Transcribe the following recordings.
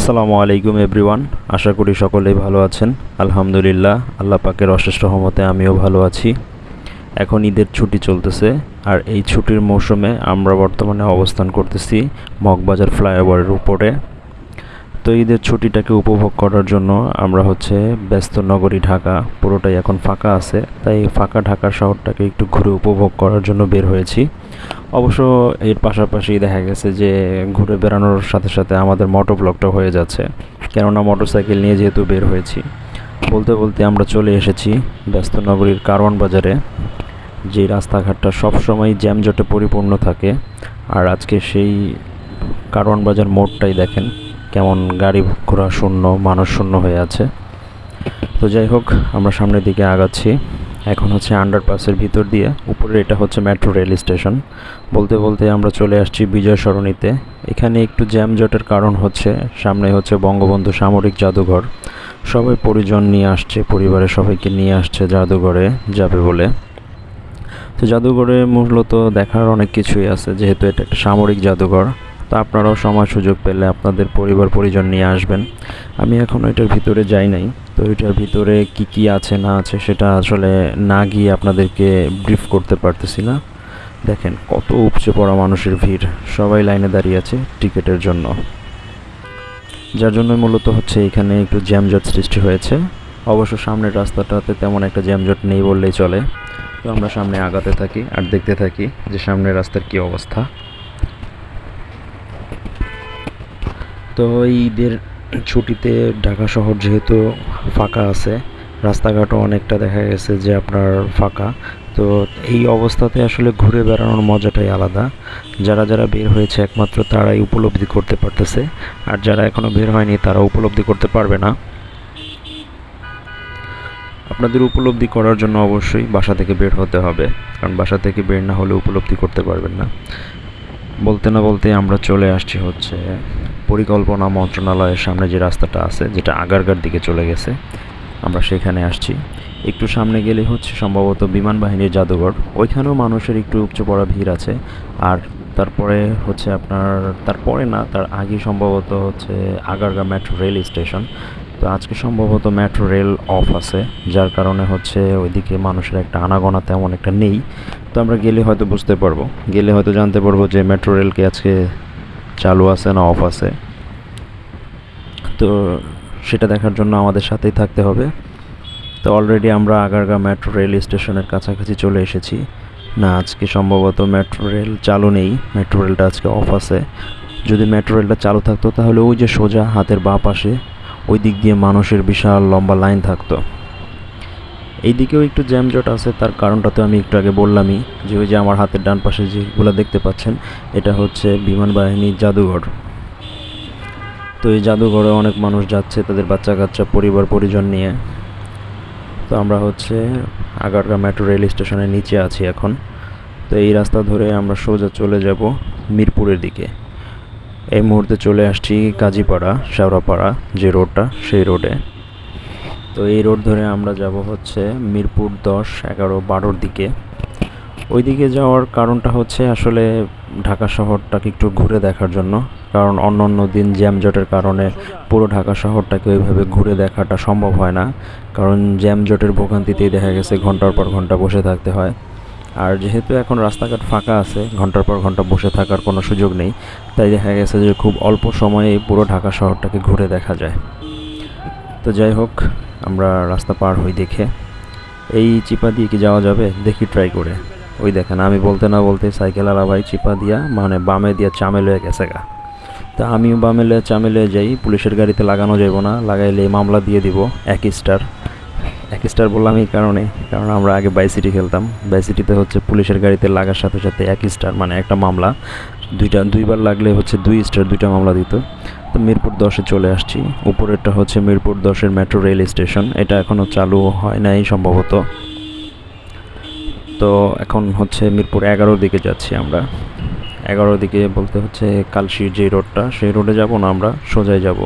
আসসালামু আলাইকুম এভরিওয়ান, আশা করি সকলেই ভালো আছেন। আলহামদুলিল্লাহ, আল্লাহ পাকের অশেষ রহমতে আমিও ভালো আছি। এখন ঈদের ছুটি চলতেছে, আর এই ছুটির মৌসুমে আমরা বর্তমানে অবস্থান করতেছি মগবাজার ফ্লাইওভারের উপরে। তো ঈদের ছুটিটাকে উপভোগ করার জন্য আমরা হচ্ছে ব্যস্ত নগরী ঢাকা, পুরোটাই এখন ফাঁকা আছে। তাই ফাঁকা ঢাকা শহরটাকে একটু ঘুরে উপভোগ করার জন্য বের হয়েছি। অবশ্য এর পাশাপাশি দেখা গেছে যে ঘুরে বেড়ানোর সাথে সাথে আমাদের মোটর ব্লকটা হয়ে যাচ্ছে। কেননা মোটরসাইকেল নিয়ে যেহেতু বের হয়েছি, বলতে বলতে আমরা চলে এসেছি ব্যস্ত নগরীর কারওয়ান বাজারে, যে রাস্তাঘাটটা সবসময় জ্যামজটে পরিপূর্ণ থাকে। আর আজকে সেই কারওয়ান বাজার মোড়টাই দেখেন, কেমন গাড়ি ঘোড়া শূন্য, মানুষ শূন্য হয়ে আছে। তো যাই হোক, আমরা সামনের দিকে আগাচ্ছি। এখন হচ্ছে আন্ডারপাসের ভিতর দিয়ে উপরে এটা হচ্ছে মেট্রো রেল স্টেশন বলতে বলতে আমরা চলে আসছি বিজয় সরণিতে। এখানে একটু জ্যামজটের কারণ হচ্ছে, সামনে হচ্ছে বঙ্গবন্ধু সামরিক জাদুঘর। সবাই পরিজন নিয়ে আসছে, পরিবারের সবাইকে নিয়ে আসছে জাদুঘরে, যাবে বলে। তো জাদুঘরে মূলত দেখার অনেক কিছুই আছে, যেহেতু এটা একটা সামরিক জাদুঘর। তো আপনারাও সময় সুযোগ পেলে আপনাদের পরিবার পরিজন নিয়ে আসবেন। আমি এখনও এটার ভিতরে যাই নাই। তো এটার ভিতরে কি কি আছে, না আছে, সেটা আসলে না গিয়ে আপনাদেরকে ব্রিফ করতে পারতেছি না। দেখেন, কত উপচে পড়া মানুষের ভিড়। সবাই লাইনে দাঁড়িয়ে আছে টিকিটের জন্য। যার জন্য মূলত হচ্ছে এখানে একটু জ্যামজট সৃষ্টি হয়েছে। অবশ্য সামনের রাস্তাটাতে তেমন একটা জ্যামজট নেই বললেই চলে। তো আমরা সামনে আগাতে থাকি আর দেখতে থাকি যে সামনের রাস্তার কি অবস্থা। তো ঈদের ছুটিতে ঢাকা শহর যেহেতু ফাঁকা আছে, রাস্তাঘাটও অনেকটা দেখা গেছে যে আপনার ফাঁকা। তো এই অবস্থাতে আসলে ঘুরে বেড়ানোর মজাটাই আলাদা। যারা যারা বের হয়েছে একমাত্র তারাই উপলব্ধি করতে পারতেছে, আর যারা এখনও বের হয়নি তারা উপলব্ধি করতে পারবে না। আপনাদের উপলব্ধি করার জন্য অবশ্যই বাসা থেকে বের হতে হবে, কারণ বাসা থেকে বের না হলে উপলব্ধি করতে পারবেন না। বলতে না বলতে আমরা চলে আসছি হচ্ছে পরিকল্পনা মন্ত্রণালয়ের সামনে যে রাস্তাটা আছে, যেটা আগারগার দিকে চলে গেছে, আমরা সেখানে আসছি। একটু সামনে গেলে হচ্ছে সম্ভবত বিমান বাহিনীর জাদুঘর। ওইখানেও মানুষের একটু উপচে পড়া ভিড় আছে। আর তারপরে হচ্ছে আপনার, তারপরে না, তার আগে সম্ভবত হচ্ছে আগারগা মেট্রো রেল স্টেশন। তো আজকে সম্ভবত মেট্রো রেল অফ আছে, যার কারণে হচ্ছে ওইদিকে মানুষের একটা আনাগোনা তেমন একটা নেই। তো আমরা গেলে হয়তো বুঝতে পারব। গেলে হয়তো জানতে পারব যে মেট্রো রেলকে আজকে চালু আছে না অফ আছে, তো সেটা দেখার জন্য আমাদের সাথেই থাকতে হবে। তো অলরেডি আমরা আগারগা মেট্রো রেল স্টেশনের কাছাকাছি চলে এসেছি। না, আজকে সম্ভবত মেট্রো রেল চালু নেই মেট্রো রেলটা আজকে অফ আছে। যদি মেট্রো রেলটা চালু থাকতো, তাহলে ওই যে সোজা হাতের বাঁ পাশে, ওই দিক দিয়ে মানুষের বিশাল লম্বা লাইন থাকতো। এই দিকেও একটু জ্যামজট আছে, তার কারণটা তো আমি একটু আগে বললামই যে ওই যে আমার হাতের ডান পাশে যেগুলো দেখতে পাচ্ছেন, এটা হচ্ছে বিমান বাহিনীর জাদুঘর। তো এই জাদুঘরে অনেক মানুষ যাচ্ছে, তাদের বাচ্চা কাচ্চা পরিবার, পরিজন নিয়ে। তো আমরা হচ্ছে আগারগা মেট্রো রেল স্টেশনের নিচে আছি এখন। তো এই রাস্তা ধরে আমরা সোজা চলে যাব মিরপুরের দিকে। এই মুহূর্তে চলে আসছি কাজীপাড়া শেওড়াপাড়া, যে রোডটা, সেই রোডে। তো এই রোড ধরে আমরা যাব হচ্ছে মিরপুর দশ, এগারো, বারোর দিকে। ওই দিকে যাওয়ার কারণটা হচ্ছে আসলে ঢাকা শহরটাকে একটু ঘুরে দেখার জন্য। কারণ অন্য অন্য দিন জ্যামজটের কারণে পুরো ঢাকা শহরটাকে ওইভাবে ঘুরে দেখাটা সম্ভব হয় না। কারণ জ্যামজটের ভোগান্তিতেই দেখা গেছে ঘণ্টার পর ঘণ্টা বসে থাকতে হয়। আর যেহেতু এখন রাস্তাঘাট ফাঁকা আছে, ঘণ্টার পর ঘণ্টা বসে থাকার কোনো সুযোগ নেই, তাই দেখা গেছে যে খুব অল্প সময়ে পুরো ঢাকা শহরটাকে ঘুরে দেখা যায়। তো যাই হোক আমরা রাস্তা পার হই দেখে। এই চিপা দিয়ে কি যাওয়া যাবে? দেখি ট্রাই করে। ওই দেখেন, আমি বলতে না বলতে সাইকেল আলা ভাই চিপা দিয়া মানে বামে দিয়া চামে লয়ে গেছে গা। তা আমিও বামে লয়ে চামে লয়ে যাই, পুলিশের গাড়িতে লাগানো যাব না লাগাইলে মামলা দিয়ে দিব, এক স্টার এক স্টার বললাম এই কারণে, কারণ আমরা আগে বাইসিটি খেলতাম। বাইসিটিতে হচ্ছে পুলিশের গাড়িতে লাগার সাথে সাথে এক স্টার মানে একটা মামলা। দুইটা, দুইবার লাগলে হচ্ছে দুই স্টার দুইটা মামলা দিত। তো মিরপুর দশে চলে আসছি। উপরেরটা হচ্ছে মিরপুর দশের মেট্রো রেল স্টেশন এটা এখনও চালু হয় নাই সম্ভবত। তো এখন হচ্ছে মিরপুর এগারোর দিকে যাচ্ছি আমরা। এগারোর দিকে বলতে হচ্ছে কালশির যে রোডটা, সেই রোডে যাব না আমরা সোজাই যাব।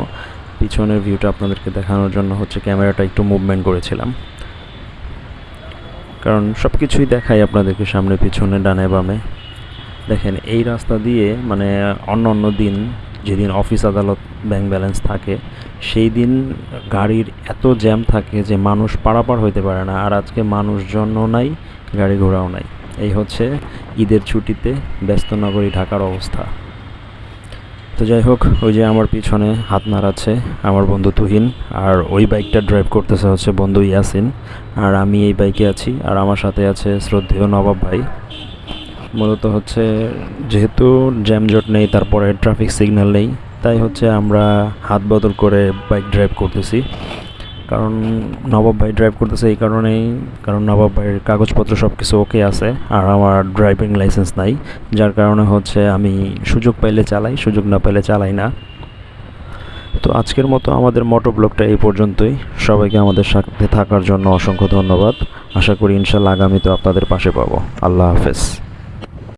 পিছনের ভিউটা আপনাদেরকে দেখানোর জন্য হচ্ছে ক্যামেরাটা একটু মুভমেন্ট করেছিলাম। কারণ সব কিছুই দেখাই আপনাদেরকে সামনে, পিছনে, ডানে, বামে। দেখেন, এই রাস্তা দিয়ে মানে অন্য অন্য দিন যেদিন অফিস আদালত ব্যাংক ব্যালেন্স থাকে, সেই দিন গাড়ির এত জ্যাম থাকে যে মানুষ পারাপার হইতে পারে না। আর আজকে মানুষজনও নাই, গাড়ি ঘোড়াও নাই। এই হচ্ছে ঈদের ছুটিতে ব্যস্ত নগরী ঢাকার অবস্থা। তো যাই হোক, ওই যে আমার পিছনে হাত নাড়াচ্ছে আমার বন্ধু তুহিন, আর ওই বাইকটা ড্রাইভ করতেছে হচ্ছে বন্ধু ইয়াসিন। আর আমি এই বাইকে আছি, আর আমার সাথে আছে শ্রদ্ধেয় নবাব ভাই। মূলত হচ্ছে যেহেতু জ্যামজট নেই, তারপরে ট্রাফিক সিগন্যাল নেই, তাই হচ্ছে আমরা হাত বদল করে বাইক ড্রাইভ করতেছি। কারণ নবাব ভাই ড্রাইভ করতেছে এই কারণেই, কারণ নবাব ভাইয়ের কাগজপত্র সব কিছু ওকে আছে, আর আমার ড্রাইভিং লাইসেন্স নাই। যার কারণে হচ্ছে আমি সুযোগ পাইলে চালাই, সুযোগ না পাইলে চালাই না। তো আজকের মতো আমাদের মোটো ব্লগটা এই পর্যন্তই। সবাইকে আমাদের সাথে থাকার জন্য অসংখ্য ধন্যবাদ। আশা করি ইনশাল্লাহ আগামীতে আপনাদের পাশে পাবো। আল্লাহ হাফেজ।